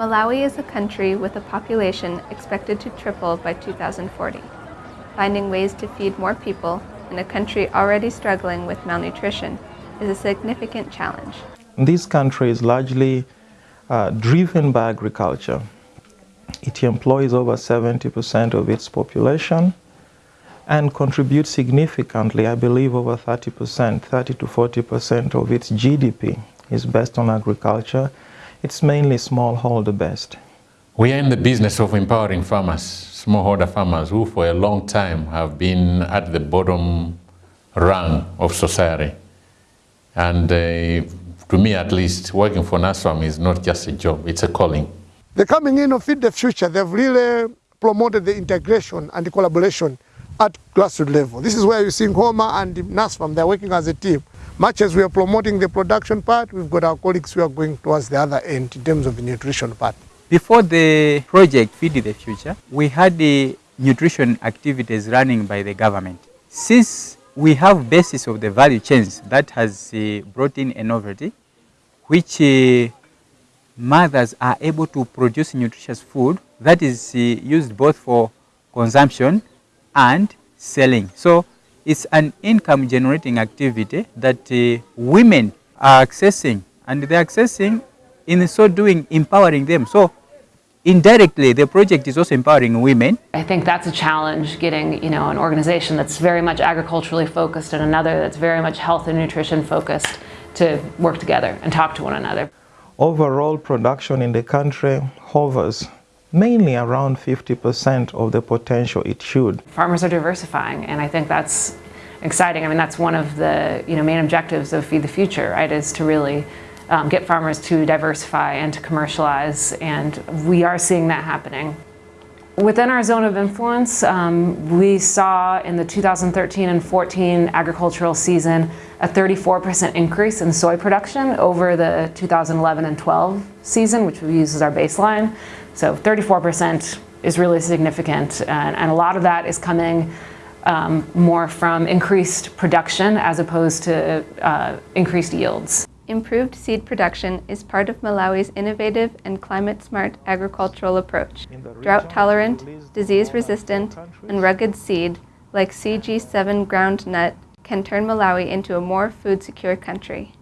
Malawi is a country with a population expected to triple by 2040. Finding ways to feed more people in a country already struggling with malnutrition is a significant challenge. This country is largely uh, driven by agriculture. It employs over 70% of its population and contributes significantly, I believe over 30%, 30 to 40% of its GDP is based on agriculture. It's mainly smallholder based. We are in the business of empowering farmers, smallholder farmers who for a long time have been at the bottom rung of society. And uh, to me at least, working for NASFAM is not just a job, it's a calling. The coming in of Feed the Future, they've really promoted the integration and the collaboration at grassroots level. This is where you see seeing Homer and NASFAM, they're working as a team. Much as we are promoting the production part, we've got our colleagues who are going towards the other end in terms of the nutrition part. Before the project Feed the Future, we had the nutrition activities running by the government. Since we have basis of the value chains that has uh, brought in a novelty, which uh, mothers are able to produce nutritious food that is uh, used both for consumption and selling. So it's an income generating activity that uh, women are accessing and they're accessing in so doing empowering them. So indirectly the project is also empowering women. I think that's a challenge getting you know an organization that's very much agriculturally focused and another that's very much health and nutrition focused to work together and talk to one another. Overall production in the country hovers mainly around 50% of the potential it should. Farmers are diversifying and I think that's exciting. I mean that's one of the you know main objectives of Feed the Future, right, is to really um, get farmers to diversify and to commercialize and we are seeing that happening. Within our zone of influence, um, we saw in the 2013 and 14 agricultural season a 34% increase in soy production over the 2011 and 12 season, which we use as our baseline. So 34% is really significant and, and, a lot of that is coming um, more from increased production as opposed to uh, increased yields. Improved seed production is part of Malawi's innovative and climate-smart agricultural approach. Drought-tolerant, disease-resistant, and rugged seed, like CG7 groundnut, can turn Malawi into a more food-secure country.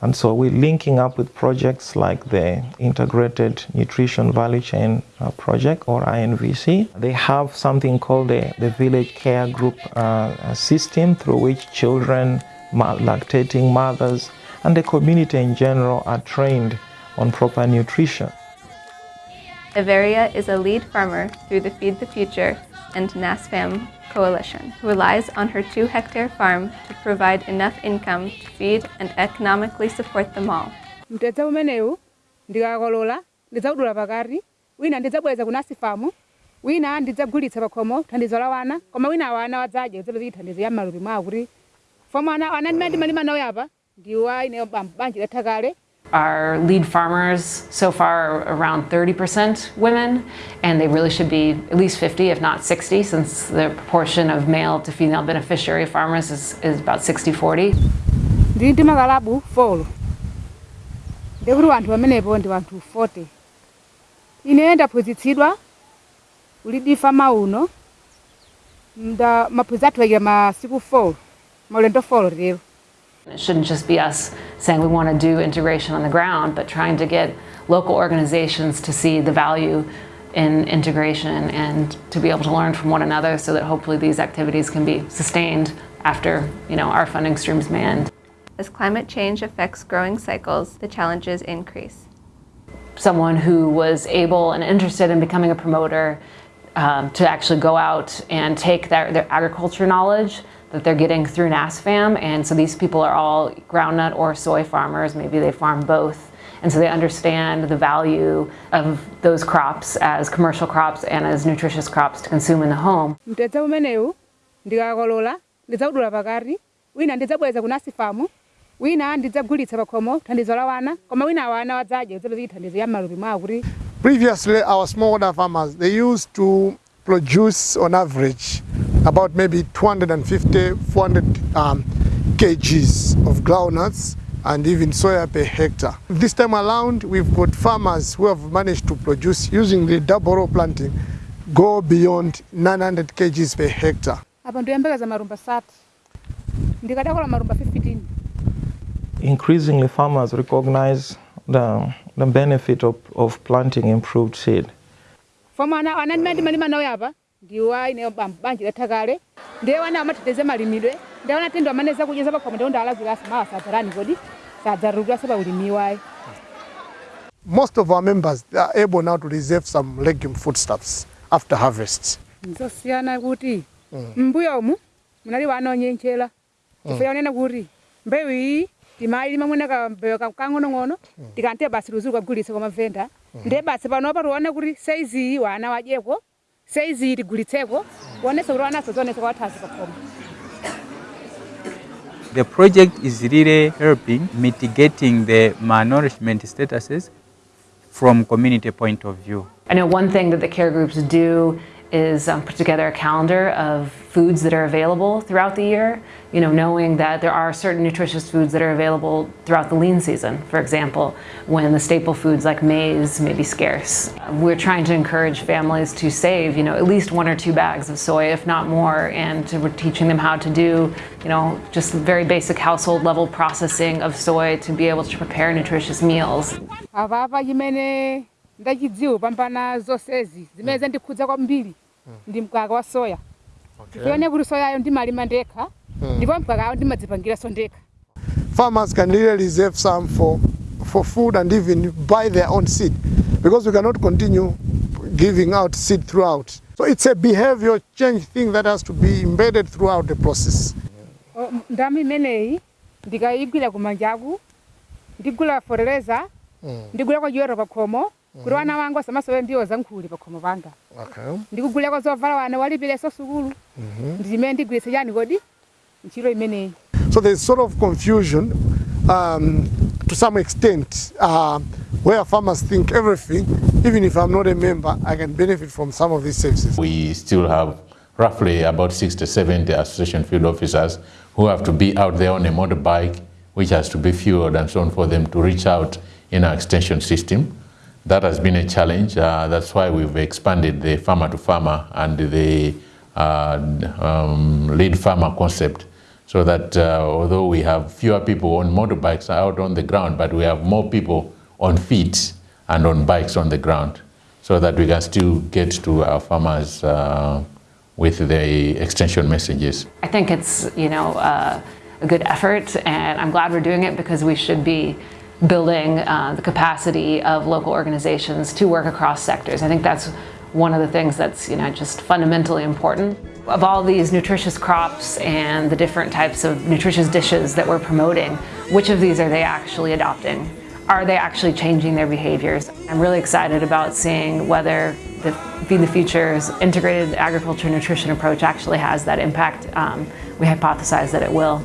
And so we're linking up with projects like the Integrated Nutrition Value Chain uh, Project or INVC. They have something called the, the Village Care Group uh, system through which children, lactating mothers, and the community in general are trained on proper nutrition. Everia is a lead farmer through the Feed the Future and NASFAM Coalition, who relies on her two hectare farm to provide enough income to feed and economically support them all. mtedza umenewu ndikakolola ndidzakudula pakati wina ndidzabweza kunasi famu wina ndidzagulitsa pakhomo thandizo la wana koma wina wana wadzadya kudzapeza thandizo ya m'malupi mwawo kuti famu ana ana ndimene ndimalima nawo yapa ndiwa ine banja latha kale Our lead farmers so far are around 30% women, and they really should be at least 50, if not 60, since the proportion of male to female beneficiary farmers is, is about 60-40. ndili ndi makalabu folo. Ndikuti wanthu pamenepo ndi wanthu 40 ine ndaphunzitsidwa ulidi fama uno nda maphunzitsi athu akira masiku 4 maulendo 4 lero It shouldn't just be us saying we want to do integration on the ground, but trying to get local organizations to see the value in integration and to be able to learn from one another so that hopefully these activities can be sustained after you know, our funding streams may end. As climate change affects growing cycles, the challenges increase. Someone who was able and interested in becoming a promoter um, to actually go out and take their, their agriculture knowledge that they're getting through NASFAM. And so these people are all groundnut or soy farmers. Maybe they farm both. And so they understand the value of those crops as commercial crops and as nutritious crops to consume in the home. mtedza umenewu ndikakolola ndidzakudula pakati wina ndidzabweza kunasi famu wina ndidzagulitsa pakhomo thandizo la wana koma wina wana wadzadya kudzapeza thandizo ya m'malupi mwawo kuti Previously, our smallholder farmers, they used to produce on average about maybe 250, 400 um, kgs of groundnuts and even soya per hectare. This time around, we've got farmers who have managed to produce using the double row planting go beyond 900 kgs per hectare. apa ndiyembekeza marumba sati ndikadakola marumba 15 Increasingly, farmers recognize the, the benefit of, of planting improved seed. foma ana ana ndimene ndimalima nawo apa ndiwa ine banja latha kale ndiye wana amateteze malimidwe ndiye wana tendo amaneza kudyeza pakhomo ndiwo ndalazirasi mawa sadzarani kodi sadzarukirase pa ulimi wayi Most of our members are able now to reserve some legume foodstuffs after harvest. nzosiyana kuti mbuyo umu munali wanonyenchera chifukwa yaonena kuti mbewu iyi timayilima mwina kambewu kang'onong'ono tikantiye basi luzi kagulitse kwa mavenda. Ndiye basi panopa tione kuti saizi iyi wana wadyeko saizi iyi tigulitseko kuonesa kuti wanaso zionesa kwa wathazi pakhomo The project is really helping mitigating the malnourishment statuses from community point of view. I know one thing that the care groups do is um, put together a calendar of foods that are available throughout the year, you know, knowing that there are certain nutritious foods that are available throughout the lean season, for example, when the staple foods like maize may be scarce. We're trying to encourage families to save, you know, at least one or two bags of soy, if not more, and we're teaching them how to do, you know, just very basic household level processing of soy to be able to prepare nutritious meals. Ndachidziwa pambana zonsezi zimene zandikhudza kwambiri ndi mkaka wa soya. Tione kuti soyayo ndimalima ndekha ndipo mkakayo ndimadzipangiranso ndekha. Farmers can really reserve some for, for food and even buy their own seed because we cannot continue giving out seed throughout. So it's a behavior change thing that has to be embedded throughout the process. O, m- ndama imeneyi ndikayigwira kumanjaku ndigula forereza ndigula kwa jwero pakhomo kuti wana wanga mbio ndiwo zankhuli pakhomo panga Okay. kwa zovala wana walipireso sukulu ndi chimene ndigwiritse yani kodi nchiro imeneyi So there's sort of confusion um, to some extent uh, where farmers think everything, even if I'm not a member, I can benefit from some of these services. We still have roughly about 60, 70 association field officers who have to be out there on a motorbike, which has to be fueled and so on for them to reach out in our extension system. That has been a challenge. Uh, that's why we've expanded the farmer to farmer and the uh, um, lead farmer concept so that uh, although we have fewer people on motorbikes out on the ground, but we have more people on feet and on bikes on the ground so that we can still get to our farmers uh, with the extension messages. I think it's you know uh, a good effort, and I'm glad we're doing it because we should be building uh, the capacity of local organizations to work across sectors. I think that's one of the things that's you know just fundamentally important. Of all these nutritious crops and the different types of nutritious dishes that we're promoting, which of these are they actually adopting? Are they actually changing their behaviors? I'm really excited about seeing whether the Feed the Future's integrated agriculture nutrition approach actually has that impact. Um, we hypothesize that it will.